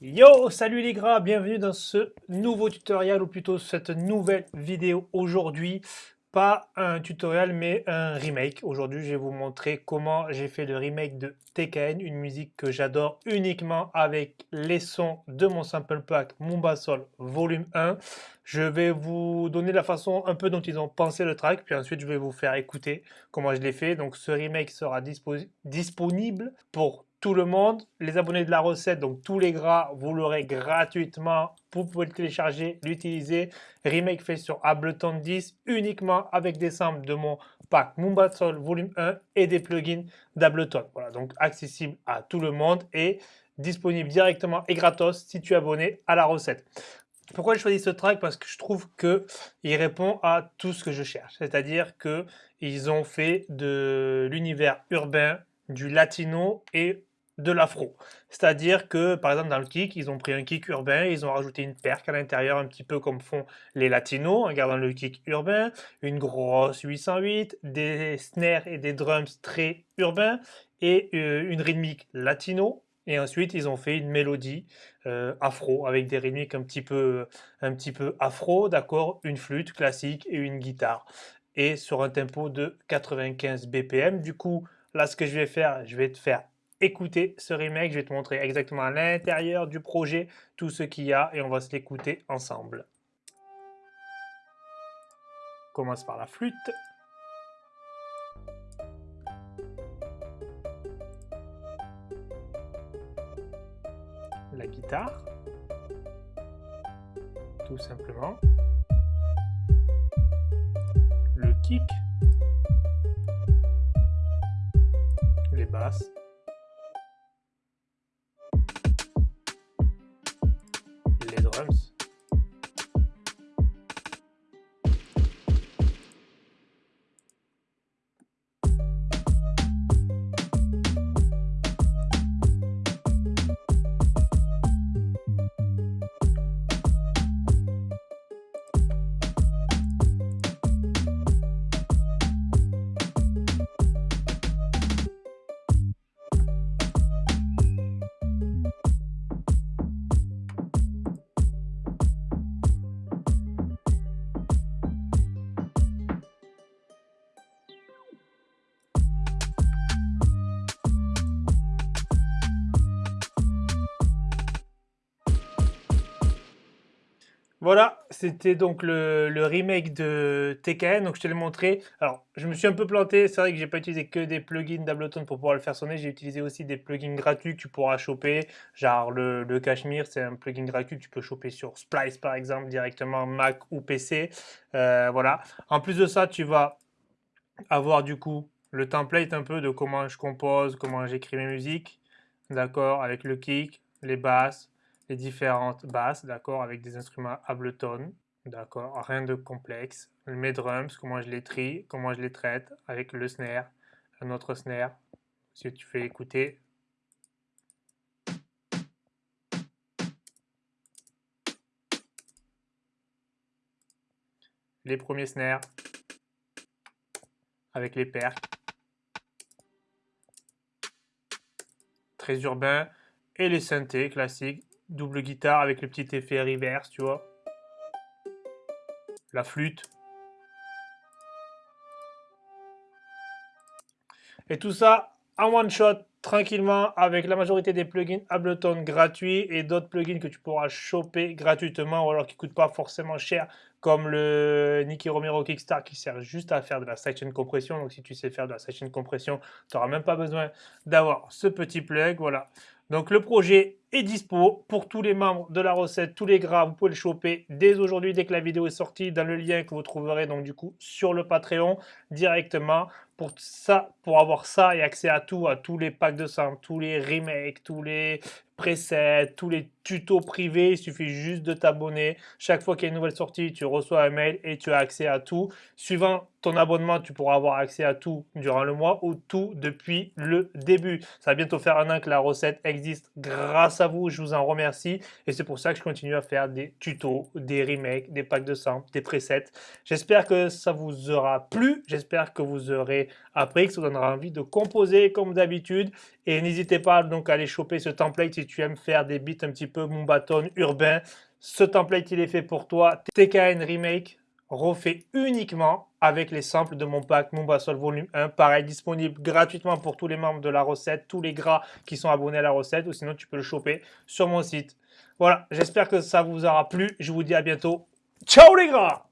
Yo, salut les gras, bienvenue dans ce nouveau tutoriel ou plutôt cette nouvelle vidéo aujourd'hui. Pas un tutoriel mais un remake. Aujourd'hui je vais vous montrer comment j'ai fait le remake de TKN, une musique que j'adore uniquement avec les sons de mon sample pack Mumba volume 1. Je vais vous donner la façon un peu dont ils ont pensé le track, puis ensuite je vais vous faire écouter comment je l'ai fait. Donc ce remake sera disponible pour tout le monde. Les abonnés de la recette, donc tous les gras, vous l'aurez gratuitement. Vous pouvez le télécharger, l'utiliser. Remake fait sur Ableton 10 uniquement avec des samples de mon pack Mumba Soul Volume 1 et des plugins d'Ableton. Voilà, donc accessible à tout le monde et disponible directement et gratos si tu es abonné à la recette. Pourquoi j'ai choisi ce track? Parce que je trouve qu'il répond à tout ce que je cherche. C'est-à-dire qu'ils ont fait de l'univers urbain, du latino et de l'afro. C'est-à-dire que, par exemple, dans le kick, ils ont pris un kick urbain, ils ont rajouté une perque à l'intérieur, un petit peu comme font les latinos, en gardant le kick urbain, une grosse 808, des snares et des drums très urbains, et euh, une rythmique latino. Et ensuite, ils ont fait une mélodie euh, afro, avec des rythmiques un petit peu, un petit peu afro, d'accord, une flûte classique et une guitare. Et sur un tempo de 95 BPM. Du coup, là, ce que je vais faire, je vais te faire écouter ce remake. Je vais te montrer exactement à l'intérieur du projet tout ce qu'il y a et on va se l'écouter ensemble. On commence par la flûte. La guitare. Tout simplement. Le kick. Les basses. programs. Voilà, c'était donc le, remake de TKN, donc je te l'ai montré. Alors, je me suis un peu planté, c'est vrai que j'ai pas utilisé que des plugins d'Ableton pour pouvoir le faire sonner, j'ai utilisé aussi des plugins gratuits que tu pourras choper, genre le, Cashmere, c'est un plugin gratuit que tu peux choper sur Splice par exemple, directement Mac ou PC, euh, voilà. En plus de ça, tu vas avoir du coup le template un peu de comment je compose, comment j'écris mes musiques, d'accord, avec le kick, les basses, les différentes basses, d'accord, avec des instruments Ableton, d'accord, rien de complexe. Mes drums, comment je les trie, comment je les traite, avec le snare, un autre snare, si tu fais écouter. Les premiers snares, avec les percs. Très urbain. Et les synthés classiques double guitare avec le petit effet reverse, tu vois. La flûte. Et tout ça en one shot, tranquillement, avec la majorité des plugins Ableton gratuits et d'autres plugins que tu pourras choper gratuitement ou alors qui ne coûtent pas forcément cher, comme le Nicky Romero Kickstar qui sert juste à faire de la section compression. Donc si tu sais faire de la section compression, tu n'auras même pas besoin d'avoir ce petit plug. Voilà. Donc le projet est dispo pour tous les membres de la recette, tous les gras, vous pouvez le choper dès aujourd'hui, dès que la vidéo est sortie, dans le lien que vous trouverez donc du coup sur le Patreon directement. Pour ça, pour avoir ça et accès à tout, à tous les packs de sang, tous les remakes, tous les presets, tous les tutos privés, il suffit juste de t'abonner. Chaque fois qu'il y a une nouvelle sortie, tu reçois un mail et tu as accès à tout. Suivant ton abonnement, tu pourras avoir accès à tout durant le mois ou tout depuis le début. Ça va bientôt faire un an que la recette existe grâce à vous. Je vous en remercie. Et c'est pour ça que je continue à faire des tutos, des remakes, des packs de sang, des presets. J'espère que ça vous aura plu. J'espère que vous aurez appris, que ça vous donnera envie de composer comme d'habitude. Et n'hésitez pas donc à aller choper ce template si tu aimes faire des beats un petit peu Mumbaton urbain. Ce template, il est fait pour toi. TKN Remake refait uniquement avec les samples de mon pack Mombasol Volume 1. Pareil, disponible gratuitement pour tous les membres de la recette, tous les gras qui sont abonnés à la recette, ou sinon tu peux le choper sur mon site. Voilà, j'espère que ça vous aura plu. Je vous dis à bientôt. Ciao les gras